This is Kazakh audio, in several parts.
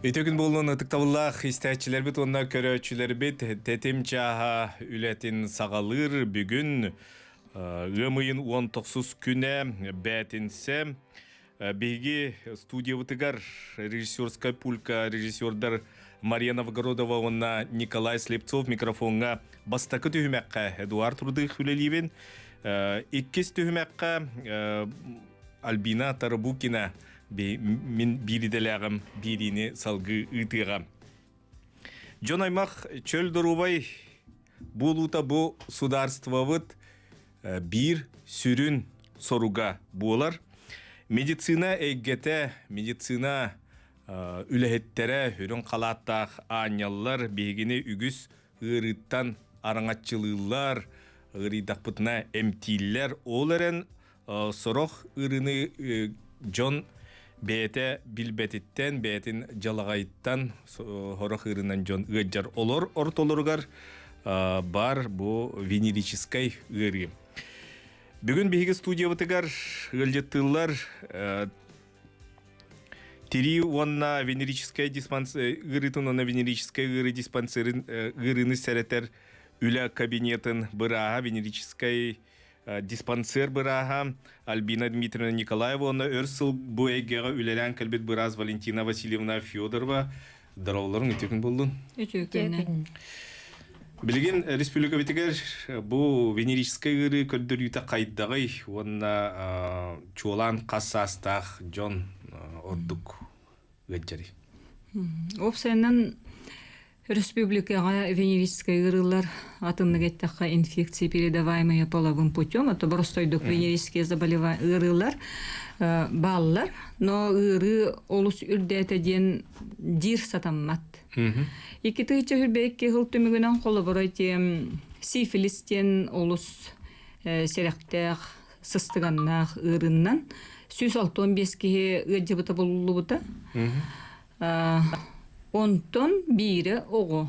Өтөгін болуын ытыктабыллах истәчилер бит онна көрөчүлер бит. Тетим чаха үлетин сагалыр бүгүн ымыйын 19 күнэ бәтинсе биги студиябытыгар режиссерская пулька режиссердар Мария Новгородова онна Николай Слепцов микрофонга бастакы түһүмәккә Эдуард Рудых үлелибен иккис түһүмәккә Альбина Тарабукина мен бириделәгім бирини салгы ытыга. Жон аймақ чөл дұрубай болута бу сударствовыт бир сүрін соруга болар. Медицина әйгете, медицина үләхеттере хүрін қалаттақ аняллар бегіне үгіс ырыттан араңатчылылар, ырыдақпытына әмтиллер оларын сорох ырыны Джон бәте билбетиттен бәтин жалағайттан хорох ырынан жон ыджар олор ортолоргар бар бу венерической ыры. Бүгін биһиги студиябытыгар ылжыттылар Тири онна венерическая диспансер ырытын онна венерическая ыры диспансерин ырыны сәретер үлә кабинетін быраға венерическая диспансер быраха Альбина Дмитриевна Николаева, оны өрсіл бұл әйгеға үлелән кәлбет быраз Валентина Васильевна Федорова. Дарауларын өтекін болдың? Өтекін. Білген республика бетігер бұл венерический ғыры көлдір үйті қайдағай, онына чуалан қассастақ Джон Ордук ғыджары. Опсайынан Республикаға венерическая ырылар атымны кеттаққа инфекция передаваемые половым путем, это простойдық венерические заболевания ырылар баллар, но ыры олус үрдәтеден дир сатаммат. Ики тыйча хүрбекке хыл түмігінен қолы бұрайты сифилистен олус серектәқ сыстығаннақ ырыннан 165 кеге ыджыбыта болулы бұта. Онтон бири ого.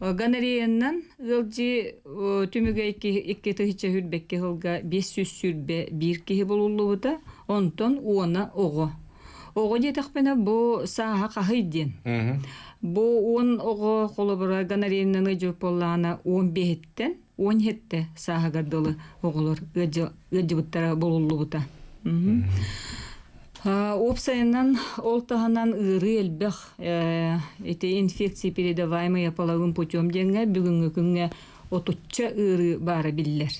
Ганарейеннан ылжи түмүгө икки тыхича хүрбекке хылга 500 сүрбе бир кихи болулубута, онтон уона ого. Ого жетекпене бу сааха кахыйден. Бу он ого холобура ганарейеннан ыжып боллаана 15-тен 17 сааха гадылы оголор ыжыбыттара болулубута. Опсайынан олтаханан ыры элбэх эти инфекции передаваемые половым путем денге бүгүнгү күнгө отучча ыры бары биллер.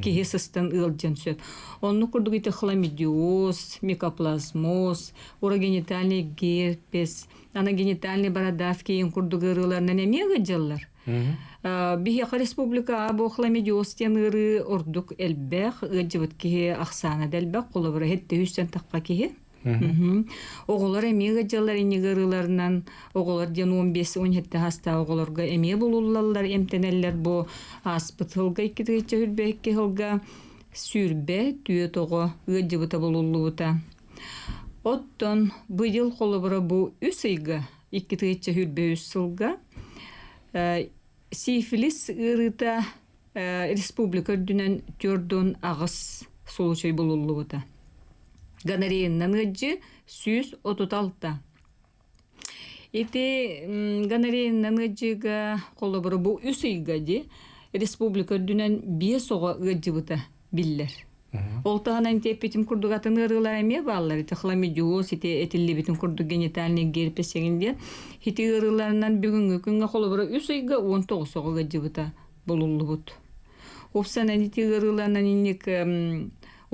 Кихи сыстан ылжан сөп. Онну курдук ите хламидиоз, микоплазмоз, урогенитальный герпес, анагенитальный бородавки ин курдук ырыларынан эмеге жыллар. Бихеха республика або хламидиоз тен ыры ордук элбэх ыджыбыт кихи ахсана дэлбэх колобура хетте хүстен таққа кихи. Оголор эмеге жыллар инигырыларынан оголор ден 15-17 хаста оголорга эме болуллалар эмтенеллер бу аспытылга иккитигиче хүрбекке хылга сүрбе түйе ыджыбыта болуллубута. Оттон быйыл колобура бу үс ыйга иккитигиче хүрбе үс сылга сифилис ырыта республика дүнен түрдөн агыс случай болулубута. Ганарейнан ыджы сүз отуталта. Ити ганарейнан ыджыга колобуру бу үс ыйга ди республика дүнен бие сога ыджыбыта биллер. Ол тағанан теппетім күрдігатын ырылар әме балалар, ити хламидиоз, ити этилли битін күрдік генитальный герпес сегінде, ити ырыларынан бүгінгі күнге қолы бұры үс айға 19 соға жібіта болулы бұд. Опсанан ити ырыларынан инек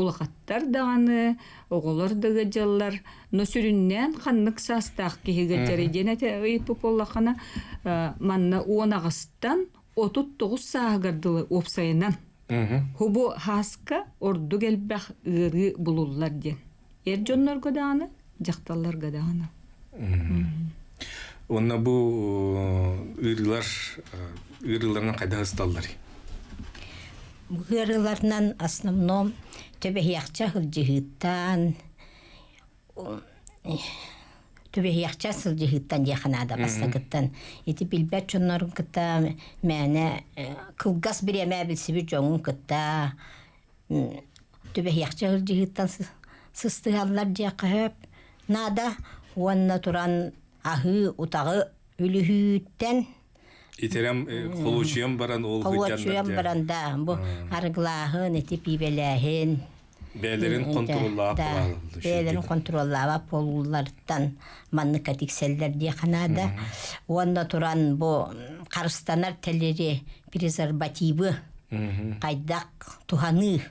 улақаттар дағаны, оғылар дығы жаллар, но сүріннен қаннық састақ кейігі жары ден әте ұйпы болақана, манна 10 ағыстан 39 сағырдылы опсайынан. Хубу хаска орду келбэх ыры булуллар ден. Эр жоннор годааны, жакталлар годааны. Онна бу ырылар ырыларынан кайда ысталлар? Ырыларынан основном төбе яқча хылжыһыттан төбе яқча сылжыһыттан яханада бастагыттан ити билбет чоннорун кытта мәне кылгас биреме билсиби жоңун кытта яқча хылжыһыттан сыстыгаллар жакып нада уанна туран ахы утағы үлүхүүттен Итерем холучуям баран ол Холуачуям баранда бу арглаахын эти пибелээхин Бәлерин контроллаап Да, бээлерин контроллаап болуулардан манны катикселлер дие канада уонда туран бу карыстанар телери презервативы кайдак туханы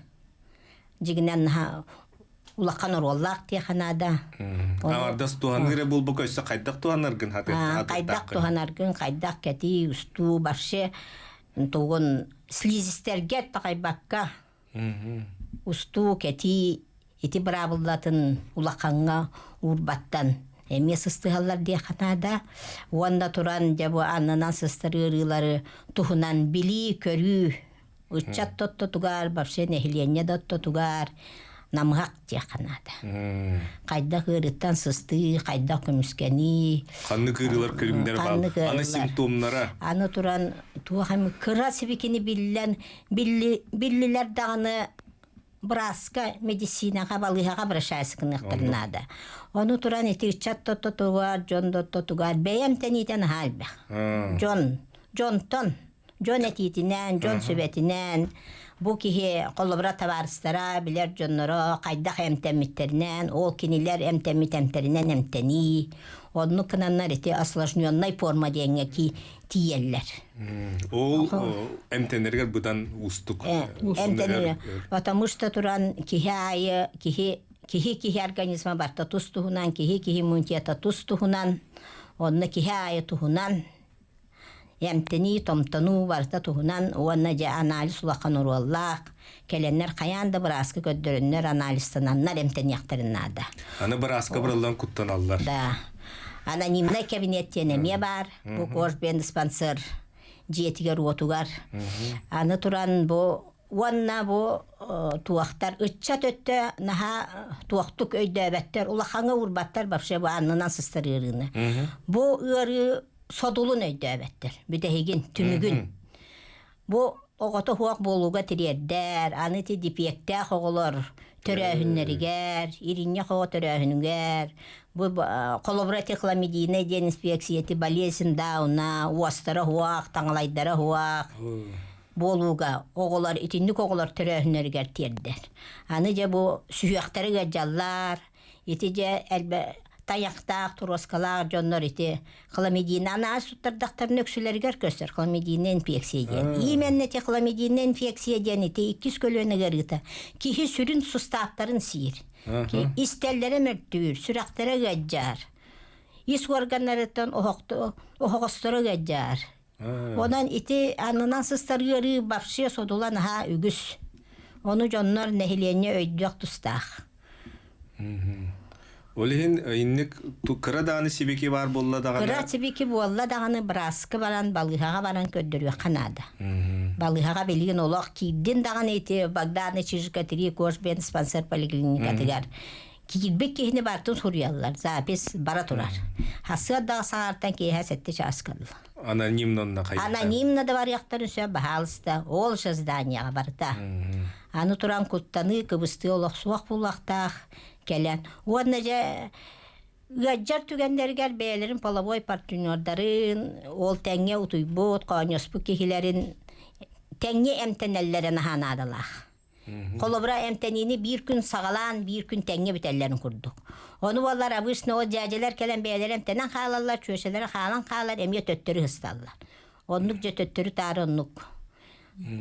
жигинен улакан ороллаак дие канада Ардас туһаныры бул бу көссө кайдак туһаныргын хаты. кайдак туханаргын кайдак кети усту барше тугун слизистерге такайбакка усту кети ити брабыллатын улаканга урбаттан эме сыстыгаллар дие канада уанда туран жабы аннынан сыстырыырылары тухунан били көрүү ычат тотто тугар барше нехиленне дотто тугар намгак дие канада кайда кырыттан сысты кайда көмүскени Ханны кырылар көлүмдер Ханны бар. Аны симптомнара. аны туран туахам кыра сибикини биллен билли биллилер даганы браска медицинаға балыхаға брашайсыкыныктырнада ону туран ити чат тотто тугар жон дотто тугар. Бэйэм тенитен халбах жон жонтон жон этитинен жон сөбетинен бу кихи колобра табарыстара билер жонноро кайдах эмтеммиттеринен ол кинилер эмтеммит эмтеринен эмтени онну кынаннар ити осложненной форма дегенге ки тиеллер Ол эмтенергер будан устук. эмтени потому что туран кихи айы кихи кихи кихи организма барта туз туһунан кихи кихи иммунитета туз туһунан онна барта туһунан уонна же анализ улахан келеннер каянда быраскы көддөрүннөр анализтананнар эмтениактарыннаада Аны бір аска бұралдан құттан аллар. да анонимный кабинеттен эме бар бу кожбен диспансер жетигер отугар аны туран бу уанна бу э, туактар ычча төттө наха туактук өйдөбөттөр улахаңа урбаттар бапше бу аннынан сыстырыырыны бу ыары содулун өйдөбөттөр бүтехигин түнүгүн бу огото хуак болууга тириэрдер аны ти дипиектеах оголор төрөһүннеригер иринне хоо төрөһүнүгер бу колобрати хламидина ден инспекцияти болезнь дауна уастара хуак таңалайдара хуак болууга оголор итинник оголор төрөһүннеригер тиердер аны же бу сүйөктөрүгө жаллар ити же элбе таяктаак туроскалаак жоннор ити хламидина ана суттардактарын өксүлергер көстөр хламидина инфекция диен именно те хламидина инфекция диен ити иккис көлөнөгер ыта кихи сүрүн сустаактарын сиир. Истеллере мөртүүр сүрактары гажжар ис органнарыттан охогостoro гажжар Онан ити анынан сыстарыгары бапшы содулан ха үгүс. Оны жоннор нехиленне өйдүк тустах. Олихин инник кыра дааны сибеки бар болла Кыра дагана. тибики буолла даганы браскы баран балыхага баран көддөрү канада. Балыхага белген олох кийдин даганы ити Багданы чижика тири кош бен спонсор поликлиника тигар. Кийбек кихини бартын сурьяллар. Запис бара турар. Хасы да саартан киһә сетте часкалла. Анонимнонна кайда. Анонимно да варяқтар үсө бахалыста, ол же барда. Аны туран куттаны кыбысты олақ суақ булақтақ келен. Онна же Гаджар түгендергер бәлерин половой партнердарын, ол тәңе утуйбут, қоньоспу кихилерин тәңе әмтенеллерін ханадылақ. Колобра эмтенини бир күн сагалан, бир күн тәңе бітәлләрін күрдік. Оны балар обычно о жәжелер келен бәлер эмтенен халалар, чөшелер халан халар, эмге төттөрі хысталлар. Оннук же төттөрі тары оннук.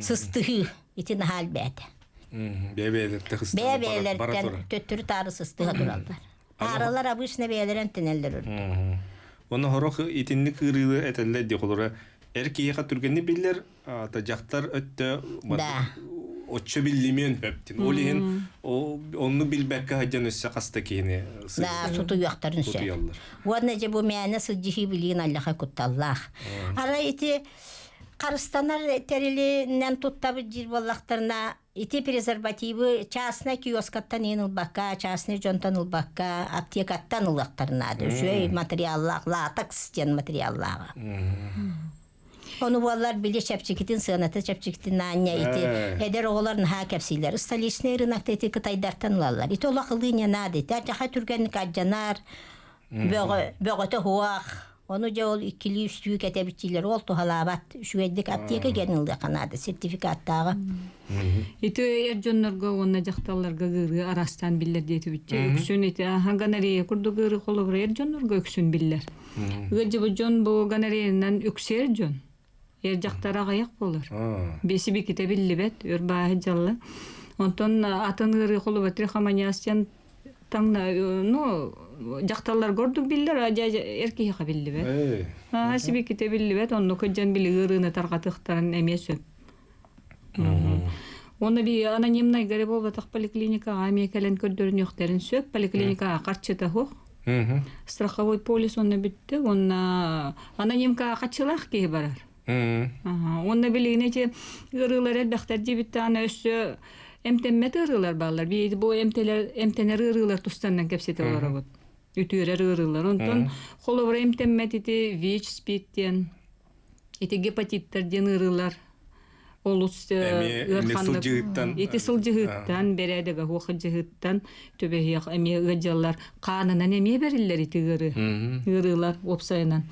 Сыстығы, итин хал бәді. Бебелерте хыстан. Бәбәлерден төттөрі тары сыстыға тураллар. Аралар обычно бәлер эмтенеллер үрді. Оны хорох итинник кырыылы этелле ди холора. Эркиеха түргенни биллер, ата жактар өттө. Да. Отчо биллимен хөптин. Олихин онну билбекке хаджан өссө каста кийини. Да, суту. Сутуяллар. Уадна же бу мәне сылжихи билин Аллаха кутталлах. Ара ити Карыстанар терилинен туттабы жир боллақтарына ити презервативы частный киоскаттан ен ылбакка, частный жонтан ылбакка, аптекаттан ылбактарына. Жөй материаллах, латекс ден материаллага. Onu bollar bile çepçikitin sığınatı çepçikitin anne iti. Eder oğulların ha kepsiler. Stalisne ırınakta iti kıtaydartan lallar. İti ola kılıyın ya nadi. Der jaha türgenlik accanar. Onu сертификаттагы. Ити эржоннорго онна жакталарга гыры арастан биллер дети бүтче өксүн ити ганария курду гыры колобур эржоннорго өксүн биллер. Гыжы бу жон бу ганариянан өксер жон. Эр жактара гаяк болор. Беси биките биллибет өрбаһы жаллы. Онтон атын гыры колобатыр хаманястен таңна ну жакталар көрдүк биллер а эркеге ха биллибет. Э. А сиби ките биллибет онну көжөн били гырыны таргатыктарын эмес өп. Оны би анонимный гаре болбатак поликлиникага амекелен көрдөрүн өктерин сөп поликлиникага карчыта. Мгм. Страховой полис онны битти, онна анонимкага качылах ки барар. Онна билигине че ырылар элбахтар жибитте ана өссө эмтеммет ырылар балар. Би бу эмтелер эмтенер ырылар тустандан кепсете олар Үтүрер ырылар. Онтон холовра эмтеммет ити ВИЧ, СПИДтен, ити гепатиттерден ырылар. Олус Эми эле сылжыгыттан, ити сылжыгыттан бередеге хуха жыгыттан төбехияк эми гыжаллар канынан эме бериллер ити ыры. Ырылар опсайынан.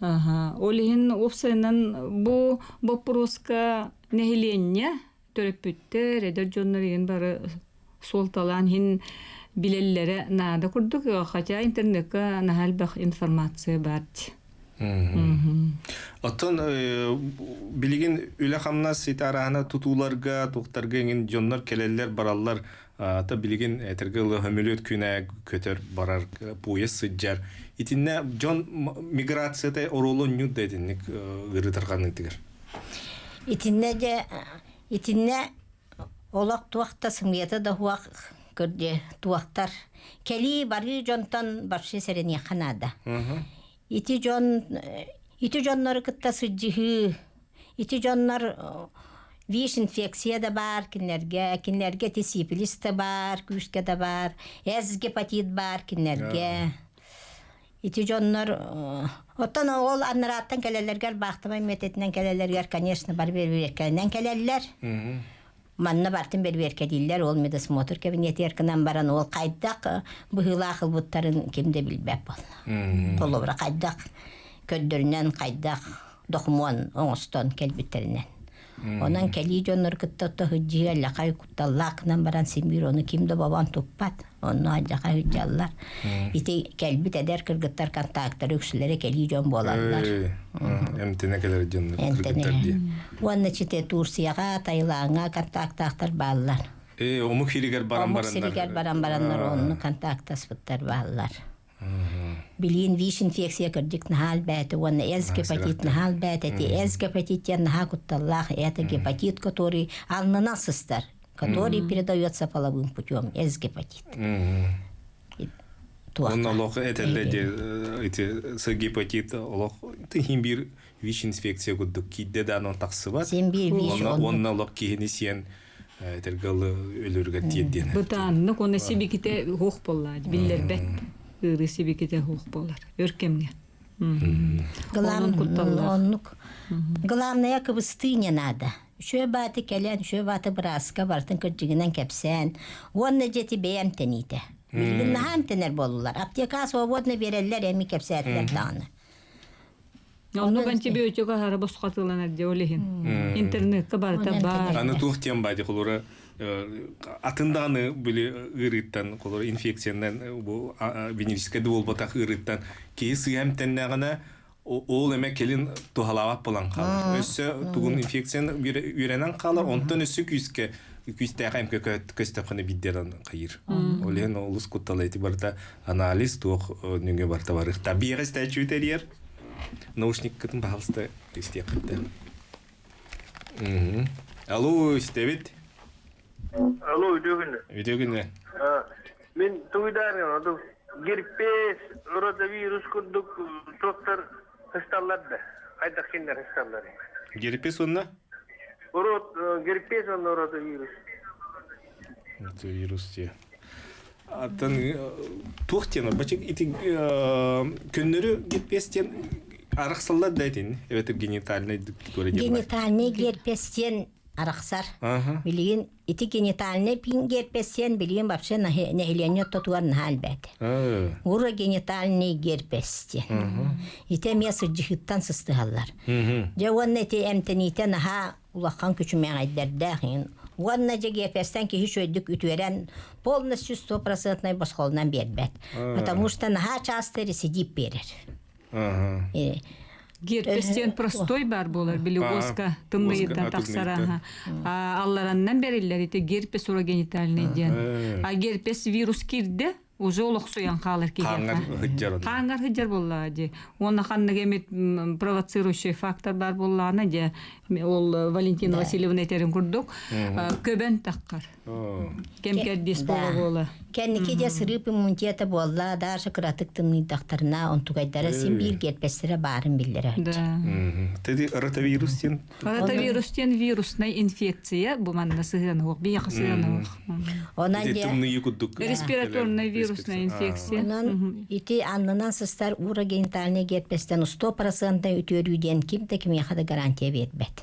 Олихин опсайынан бу вопроска нехиленне төрөппүттер, эдер жоннор еген бары солталан хин билеллере нада курдук, хотя интернетке нахалбах информация бар. Оттон э, билигин үле хамна ситарахана тутууларга туктарга ingen жоннор келелер бараллар ата билигин этерге ылы хөмөлөт күнә көтөр барар буйы сыджар. Итинне жон м- миграцияда оролу ню дединник ырытырганы тигер Итинне же итинне олак туакта сымыята да хуак көрде туактар. Кели бары жонтан баршы серен яканада. Ити жон ити жоннор кытта сыджыхы. Ити жоннор э, виш инфекция да бар кинерге, кинерге ти сифилис да бар, күшке да бар, эз гепатит бар кинерге. Ити жоннор э, оттон ол аннараттан келелергер бактымай мететинен келелергер конечно бар берберкенен келелер. Манна бартын берберкедиллер ол медосмотр кабинети эркынан баран ол кайдак быхыла кылбыттарын кимде билбеп бол. Толобра кайдак көддөрүнөн кайдак докумон оңостон келбиттеринен. Онан кели жоннор кыттотто хыджи аллакай кутталлаакынан баран симбир оны кимде бабан туппат. Онну аллакай хыджаллар. Ити келбит эдер кыргыттар контакттар өксүлери кели жон болаллар. эмтене жоннор Энтене. кыргыттар дие Уанна чите Турцияга, Тайлаңга контактактар баллар. э омук хиригер баран Омук баран бараннар баллар. Билин виш инфекция кырдик нахал бәте, уанна эз гепатит нахал бәте, ти эз гепатиттен наха кутталлах, это гепатит, который алнынасыстар, который передается половым путем, эз гепатит. Он олох этелледе эти с гепатит олох тыхин бир виш инфекция гудук кидде да анон таксыбат Сен бир виш лок кихини сиен тергалы өлөргө тиедден. Бытаанны коны сибиките хух боллар, биллер бет. Ыры сибиките хух болар. Өркемне. Онун Главное, кутталлар. оннук. Главное, кыбысты не надо. Шö баты келен, шö баты браска бартын кырджигинен кепсен. Онны жети бейем тените. Билгин нахам тенер болулар. Аптека свободно береллер эми кепсетлер даны. Онну антибиотика хара босқатыланар де олехин. Интернетке барта бар. Аны тух тем бади холора атынданы биле ырыттан холора инфекциянан бу венерическая дул батак ырыттан кей сыям теннагана ол эме келин тухалават болан калар. Өссө тугун инфекцияны үйренен калар, онтон өссө күскө күстә хәм көстәпхана биддеран кайыр. Олен олус кутталайты барта анализ тух нүнгө барта барык. Табига стачутерьер. Наушник кытын баалста исте кытты. Мгм. Алло, истебит. Алло, үйдөгүнү. Үйдөгүнө. Мен туйдарын оду герпес, родовирус курдук доктор хысталларды. Кайда киндер хысталлары. Герпес онна? Род герпес он родовирус. Это вирус те. Аттан тухтена бачык ити күннөрү герпестен араксаллар дайтын. Evet генитальный көрөдө. Генитальный герпестен арахсар. Билигин ити генитальный пин герпесен билигин вообще нахилене тотуар нахалбет. А. Ура генитальный герпести. Ите месы жихиттан сыстыгаллар. Онна ити эмтените наха улахан күчүмэн айдердахин. Онна же герпестен ки хиш өйдүк үтүерен полностью 100% босхолунан бербет. Потому что наха часто ресидип берер. Ага. Герпестен простой бар болар били А, оска тымныйдан оска, тахсара. А аллараннан бериллер ите герпес урогенитальный ден. Э. А герпес вирус кирде уже олохсуян калыр Каңар кигер. хыджар. Каңар хыджар болла же. Оны ханнык эмет м, провоцирующий фактор бар болланы же. Ол Валентина Васильевна этерин курдук. Көбен таккар. Да. бола бола. Кенники де сырып иммунитета болла, даже кыратык тымный дактарына онтугайдара син бир герпестере барын билдире. Да. Теди ротавирус тен. Ротавирустен вирусная инфекция, бу манна сыгынок, бияқы сыгынок. Онан Теди же тымны юкудук. Респираторная вирусная инфекция. онан ити аннынан сыстар ура генитальный герпестен 100% үтөрүүден кимде ким яхада гарантия бербет.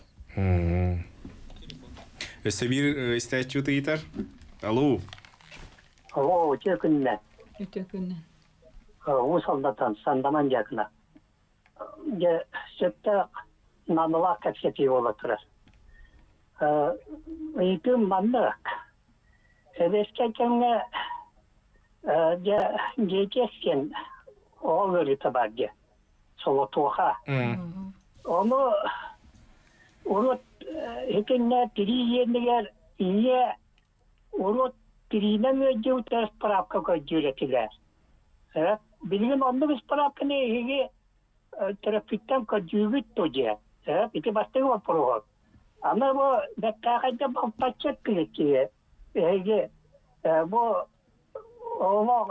Өсө бир истәчү тыйтар. Алло. О, жекінне. Өтө күннен. Усалдатан сандаман жакына. Же сөпті намыла кәпсепи бола тұрар. Үйпім маннық. Эбеске кемге же жекескен ол өріті бар же. Соло туға. Мм. Ola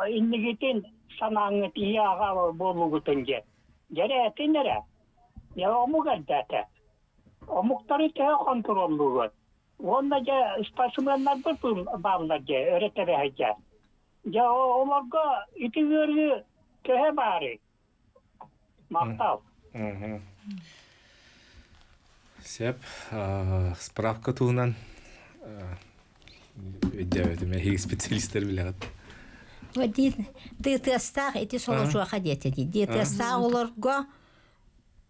indigitin sanangı tiye ağa bolu gutunje. Jere spasimenler bir bağlar ja öğretere ja. Ya o omaga iti görü tehe bari. Maktal. Мгм. Сеп, справка туһунан өйдәбәтем хиг биләгәт. Вот ты ити соло жуаха дете тестах олорго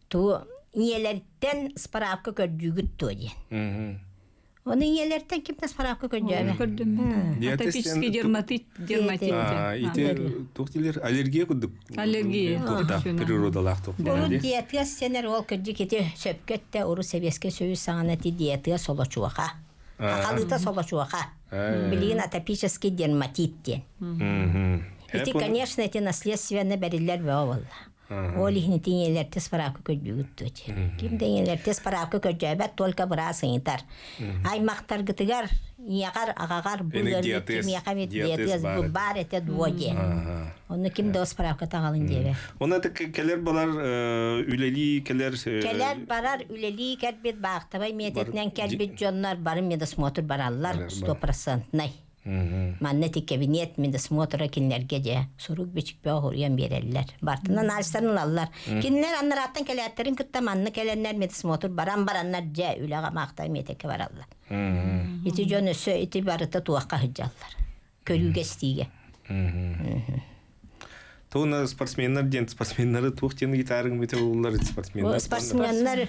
ту иелерден справка көрдүгүт то ди. Мгм. Оны иелерден кимде справка көрдүгүт? Көрдүм. Диатез Атопический сен- дерматит, дерматит. А, ите тухтилер аллергия кудук. Аллергия. Тухта Ага. природалах тухта. Уру ди. диетес сенер ол кырдык ити сөпкетте уру себеске сөйүз саңана ти диетес соло чуаха. Акалыта соло чуаха. Э. Билигин атопический дерматит ден. Мгм. Ити, Хеп, конечно, эти наследственно берилер бе олла. Ол ихни парапка көдүгүт төче. Ким тиңелер тес парапка көдүбәт только бара сыйтар. Аймактар гытыгар, ягар агагар булгар диатез, ким якамет диатез бу бар эте. Ага. Оны ким дос парапка тагалын дебе. Оны да келер балар үлели келер Келер барар үлели кербит бактабай мететнен кербит жоннар барын медосмотр бараллар Барар, 100% най. Маннети кабинет медосмотра кинлерге же сурук бичик бе хуруян береллер. Бартынан алыстарын алалар. Кинлер аннараттан келеттерин кытта манны келеннер медосмотр баран бараннар же үлага мактай метеке бараллар. Ити жон өсө ити барыта туакка хыджаллар. Көрүүгө стиге. Туна спортсменнер ден спортсменнары тухтен гитарың бите улар спортсменнер. Спортсменнер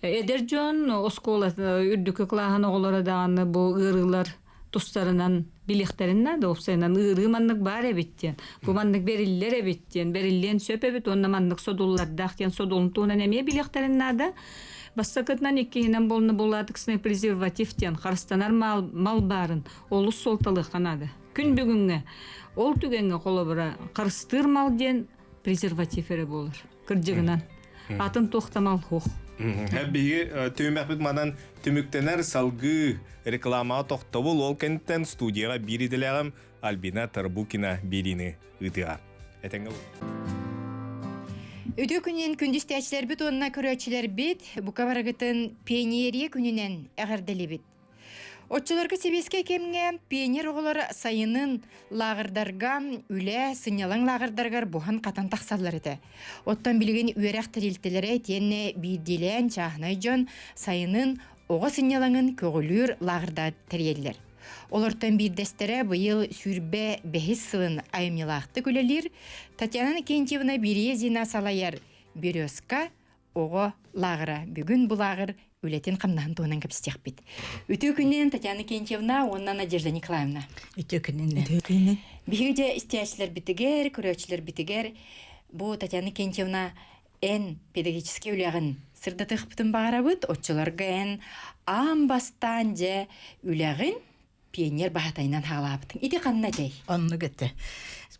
опсайынан Эдер жон оскола үрдүкө клахан оголора даганы бу ырылар тустарынан билектеринна да опсайынан ыры маннык бар эбиттен. Бу маннык бериллер эбиттен, бериллен сөп эбит, онна маннык содуллар дахтен содулун туунан эме билектеринна да. Бассакытнан иккиһинен болны булатыксыны презервативтен харстанар мал, мал барын, олус солталык канады. Күн бүгүнгө ол түгенге колобура карыстыр мал ден презерватив эре болор. Кырдьыгынан. атын тохтамал хух Хәбиги төмәкбит манан төмүктенер салгы реклама тохтобул ол кенттен студияга бириделегем Альбина Тарбукина бирини ытыга. Этеңге Өтө күнен бит онна көрөчүләр бит бука барагытын пионерия күнүнен әгәрдели бит. Отчыларга себеске кемге пионер оголор сайынын лагырдарга үле сынялаң лагырдаргар бухан катан таксаллар эте. Оттан билген үерек тирилтелере тенне бидилен чахнай жон сайынын ого сынялаңын көгүлүр лагырда тереллер. Олортан бирдестере быйыл сүрбе бехис сылын айымнилақты күлелер, Татьяна Кентьевна Березина салаяр Березка ого лагыра. Бүгін бұлағыр үлетін қамнан туынан кәпістек бит. Үтө күннен Татьяна Кентьевна, оннан Надежда Николаевна. Үтөкүнүнө. Биһиге истиячилер битигер, көрөчилер битигер. Бу Татьяна Кентьевна эн педагогический үлягын сырдатых бутын багарабыт, отчыларга эн ам бастан же үлягын пионер бахатайнан хагалабытын. Ити канна дей. Онну гете.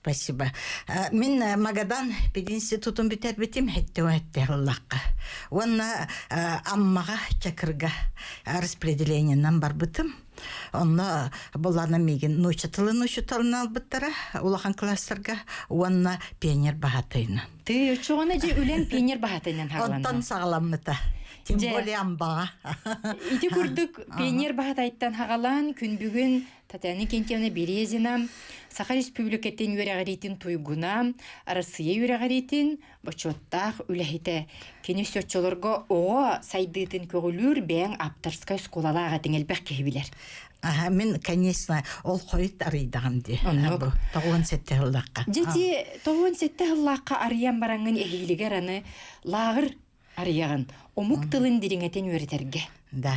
Спасибо. А, Мен а, Магадан пединститутун битер битим хетте хетте Аллахка. Онна а, аммага чакырга а, распределениянан бар бытым. Онна булана меген ночатылы ночатылын албыттара улахан класстарга онна пионер бахатайна. Ты чоғына же үлен пионер бахатайнан Онтан хагалана. сагаламмыта. Тем более амбага. Ити курдук пионер бахатайттан хагалан күн бүгүн Татьяна Кентьевна Березина Саха Республикаттен үрәгәритин туйгуна, Россия үрәгәритин бочоттах үләһите. Кене сөтчөлөргө о сайдытын көгүлүр бәң аптарскай сколалага теңелбәк кебилер. Ага, мен, конечно, ол қойыт арыйдағым де. Тоғын сетте ғылдаққа. Жети тоғын арыян бараңын эхилигер аны лагыр арыягын. Омук тылын дириңетен үретерге. Да.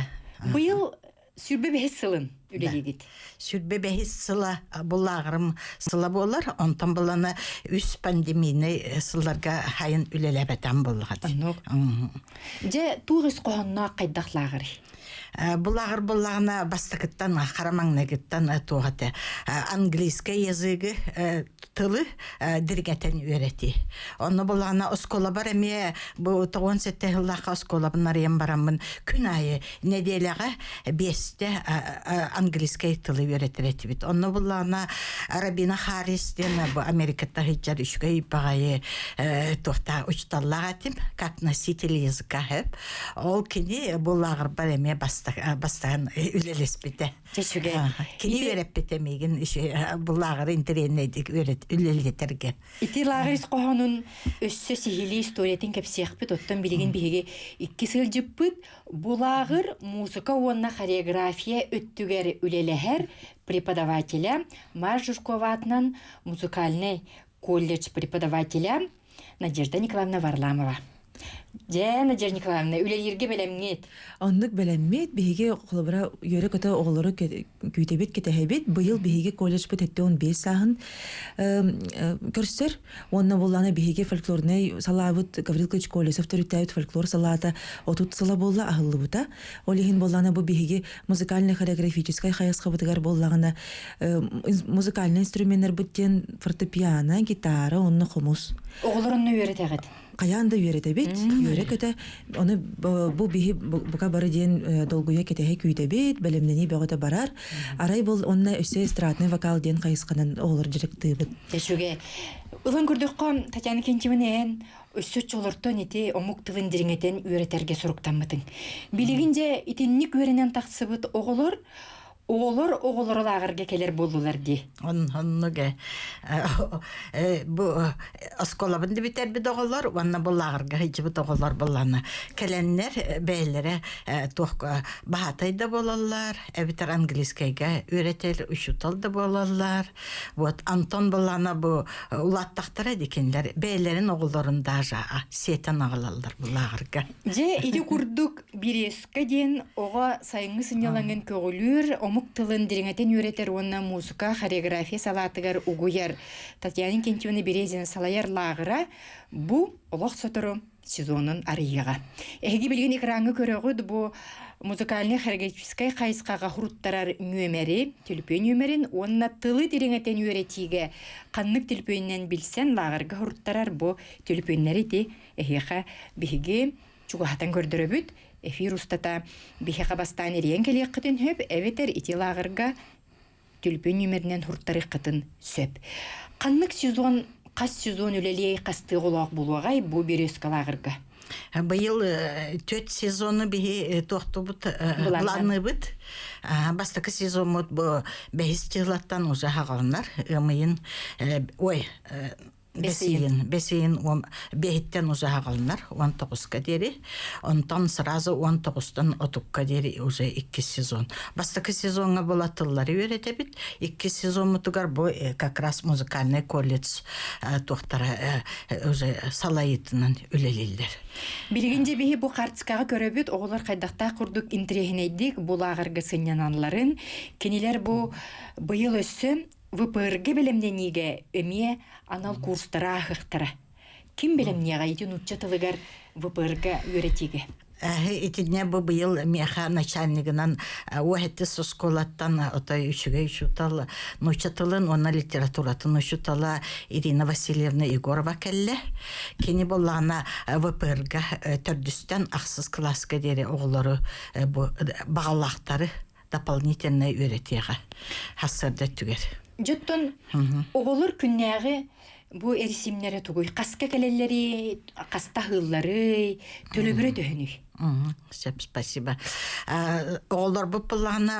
Быйыл сүрбе бәһес сылын үлеледит. Сүрбе бәхис сыла бұлағырым сыла болар, онтан бұланы үс пандемийны сылларға хайын үлелебетен болғады. Же туғыз қоғанна қайдақ лагыры. Бұлағыр бұлағына бастықыттан, қарамаңнагыттан туғаты. Английский языгы тылы диргетен үйрети. Оны бұлағына оскола бар әме, бұл тоғын сетте ғыллаға оскола бұнар ем барамын. Күн айы неделяға бесте английский тылы үйретіреті бит. Оны бұлағына Рабина Харристен, бұл тоқта учталлаға тим, как носитель языка хеп. Ол кені бұлағыр бар бастаған үлелес біте. Чечуге. Кені өреп біте меген бұлағыр интернетік үлелетерге. Ити лагырис қоғанын өссө сихили историятин кепсиякпыт, оттан билеген биһиге икки сыл булагыр музыка уонна хореография өттүгер үлелехер преподавателя Марь Жушкова атынан музыкальный колледж преподавателя Надежда Николаевна Варламова. Же, Надежда Николаевна, үлелерге белемгет. Оннук белеммет биһиге холобра йөрө көтө оголору күйтебит кетеһебит быйыл биһиге колледж бит этте он бес саһын көрсөр онна булланы биһиге фольклорный салабыт Гаврил Клыч Колесов төрүттәбит фольклор салата отут сала болла ахыллыбыта олихин булланы бу биһиге музыкальный хореографический хаясхабытыгар боллагына музыкальный инструменттер буттен фортепиано гитара онны хумус Оғылырынны үйретегет. Каянда үйрете бит, үйре көтө, оны бу биһи бу- бука бары диен долгуя кетеһе күйтө бит, белемнени бөгөтө барар. Арай бул онна өсө эстрадный вокал диен кайысканан олар жирек тыбыт. Тешуге. Улан Татьяна Кентиминен өссөт жолортон ити омук тылын дириңетен үйретерге суруктанмытын. Билигинже итинник үйренен таксыбыт оголор, оголор оголорлагырга келер болдулар ди. Он оннуге бу осколабын битер бит оголор, ванна буллагырга хиҗи бит оголор булланы. Келеннер бәйләре тох бахатайда болалар, эбитер английскайга үйретер ушутал да болалар. Вот Антон булланы бу улаттактара дикенлер бәйләрен оголорун даже сетен агалалар буллагырга. Же иди курдук биреска ден ого сайыңы сыняланган көгүлүр омук тылын дириңетен үретер онна музыка, хореография салатыгар угуяр. Татьяна Кентьевна Березина салаяр лагыра бу олох сотору сезонын арыйыга. Эги билген экраны көрөгүд бу музыкальный хореографической хайскага хуруттарар нөмери, телпен нөмерин, онна тылы дириңетен үретиге каннык телпеннен билсен лагырга хуруттарар бу телпеннери ти эхиха биһиги чугахатан көрдөрөбүт эфир устата биһиха бастан ириен келек кытын хөп эветер ити лагырга түлпөн нөмеринен хурттары кытын сөп. Каннык сезон кас сезон үлелей касты голок булугай бу береска лагырга. Быйыл э, төт сезоны биһи тохтубут Буланар. буланыбыт. Бастакы сезон мут бу бәйс жылаттан уже хагалнар. Ымыйын э, ой э, Бесейін, бесейін он бейттен уже хагалнар, 19-ка дери. Онтан сразу 19-тан отукка дери уже 2 сезон. Бастакы сезонга була тыллары өйрете бит. 2 сезон мутугар бу э, как раз музыкальный колледж э, тохтара э, уже салайытынан үлелилдер. Билгинде биһи бу картскага көрөбүт оголор кайдакта курдук интерехинейдик булагыргы сынянанларын кинилер бу быйыл өссө ВПРГ белемнениге эмие анал курстара ахыктара. Ким ити нутча тылыгар ВПРГ үйретиге. Әһе итинне бу быйыл меха начальнигынан уәһетте сосколаттан отой үчүгө үчүтал нучатылын онна литературатын үчүтала Ирина Васильевна Егорова келле. Кени боллана ВПРга төрдүстен аксыз класска дере оголору э, бу багалактары дополнительный үйретега хасырда түгер. Жоттон оголор күннәгы бу эрисимнере тугуй каска келелери, каста хыллары, төлөбүрө төһөнүй. Сеп, спасибо. А, Оғылар бұл бұлағына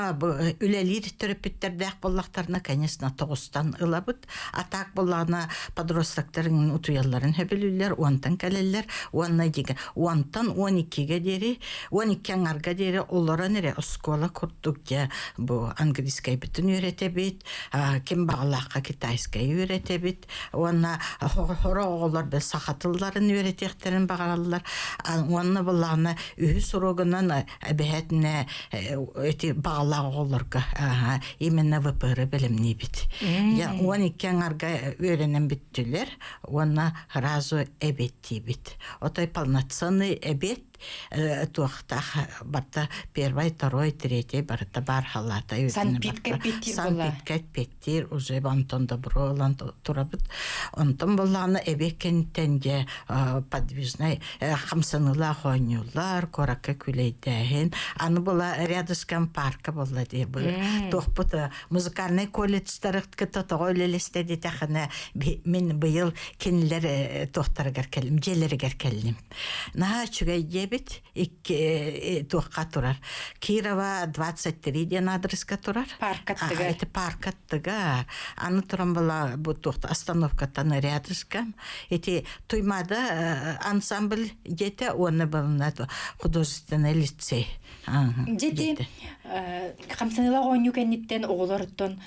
үлелер терапевттердәк боллақтарына, конечно, тоғыстан ылабыт. Атак бұлағына подростактарын утуяларын хөбілілер, онтан кәлелер, онна деген. Онтан 12-ге дері, 12 аңарға дері, олара нере бұл английскай а, кем бағалаққа китайскай үйрете бит, онна онна үһү сурогунан әбәһәтне эти бағалақ оғыларға, аха, именно ВПР білімні бит. Я 12 аңарға үйренен біттілер, онна разу әбетті бит. Отой полноценный әбет, туақтақ барта первый, второй, третий барта бар халата. Санпитка петтир уже бантон добро олан турабыт. Онтон болланы эбекен тенге подвижный хамсаныла хонюлар, коракка күлейдәһен. Аны була рядышкан парка була ди бу. Тохпут музыкальный колледж тарыхтка тотогой лелесте ди тахана мен быйыл кинлер тохтаргар келим, желергер келим. На чугай дебит икки тухка турар. Кирова 23 ден адреска турар. Паркаттыга. Ага, Это паркаттыга. Аны туран була бу тухта остановкатан рядышкам. Эти туймада ансамбль дете оны булна художественный лицей. Дети дете. камсаныла ойню кенниттен оголорттон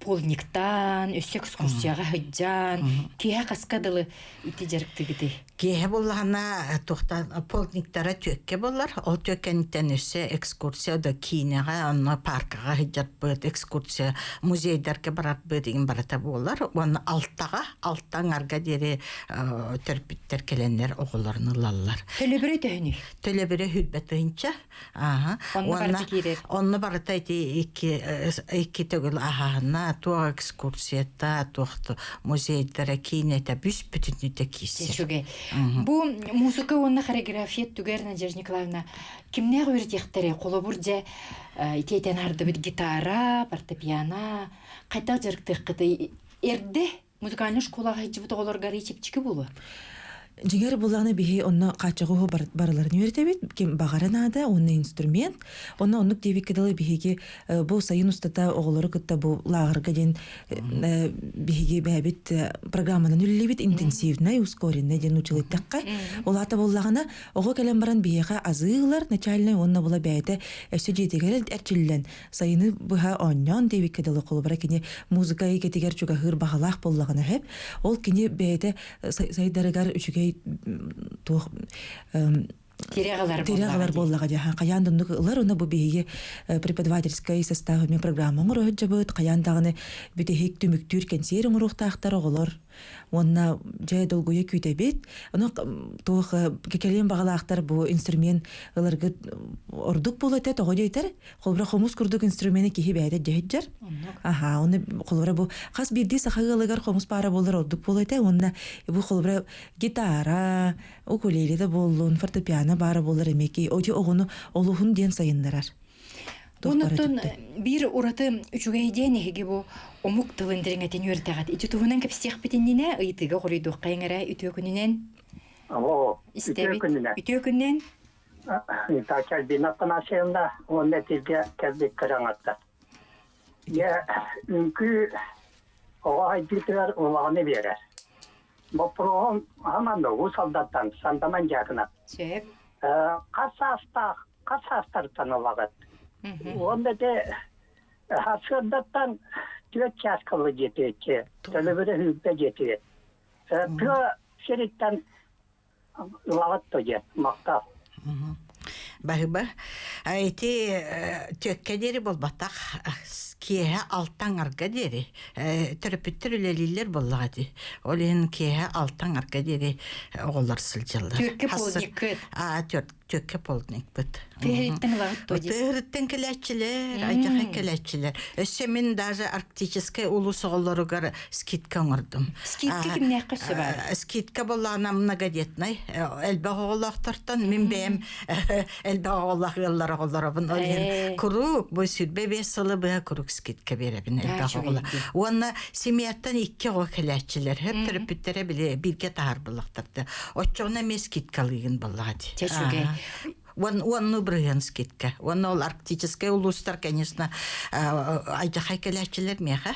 полниктан, өссө экскурсияга хыджан, кия каскадылы ити жарыктыгыды. Кеһе буллана тухта полниктара төкке буллар. Ол төккәнтен өссе экскурсия да кинега, анна паркага хиджат экскурсия музейдерге барат деген барата буллар. Он алтага, алттан арга дере терпиттер келеннер оголарны лаллар. Төлөбүрө төһөнүй. Төлөбүрө хүлбәтинчә. Ага. Онны икки икки төгүл ахана туа экскурсията туахты музейдер кинете бүс бүтүнүтө кисе. Бу музыка онна хореография түгер Надежда Николаевна. Кимне үйрөтектери коло бурже итетен арды бит гитара, фортепиано, кайта жарыктык кыты эрде музыкальный школага хиҗибит оголорга ричипчики болу. Жигер буланы биһи онно качыгы бар, барыларын үйрәтәбит, ким багарын ада, онны инструмент, онно оннук дебик кедалы биһиги э, бу сайын устата оголору кытта бу лагырга ден э, биһиги бәбит э, программаны үллебит интенсивный, ускоренный ден училыттакка. Олата буллагана ого келен баран биһига азыылар начальный онно була бәйте эссе жетегер әрчиллен сайыны буха оннон дебик кедалы колбара кине музыка икетигер чуга хыр багалах буллагана хеп, ол кине бәйте сайдарыгар үчүгей туох Терегалар Терегалар боллага жаха каян дунук ылар уна бу биһиги преподавательской составы мен программа урут жабыт каян дагыны бүтехик түмүктүр кенсер урухтаахтар оголор онна жай долгуя күйтебит ону туох кекелен багалаахтар бу инструмент ыларгы ордук болот эт ого дейтер холбура хомус курдук инструмент кихи бәйдэ жаһиджар аха оны холбура бу хас бирди сахагалыгар хомус пара болор ордук болот э онна бу холбура гитара укулеле да боллун фортепиано бары болор эмеки оти огуну олухун диэн сайындарар Онуттон бир ураты үчүгэй ден эһиги бу омук тылын дереңетен үертагат. Ити туһунан кепсиях битиннине ыйтыга кайыңара үтүө күнүнен истебит. Үтүө атанасында он нәтиҗә кәлбик караңатта. Я үнкү берер. Бу програм да солдаттан сандаман. Касаста улагат. Онда де хасырдаттан төт. Төлөбөрө хүппе шериттан мактап. Бахыба, айти болбатак кие алтан арга дери. Терапевттер үлелилер боллагати. Олен кие алтан арга дери. Төкке полдник кыт. А, төкке полдник бит. Тырыттын келечилер, айжака келечилер. Өссе мен даже арктический улус оголоругар скидка оңордум. Скидка кимне кысы бар? Скидка боллана многодетный. Элбе оголактартан мен бем элбе оголак яллар оголорабын. Э. Олен курук бу сүрбе бес сылы бе курук скидка беребин элбе А, оголак. чугайди. Уонна семьяттан икки го келечилер. Хеп терапевттере биле бирге боллагати. Те чугай. Вон вон ну брыган скидка. Вон ол арктический улустар, конечно, айжахай келечилер меха.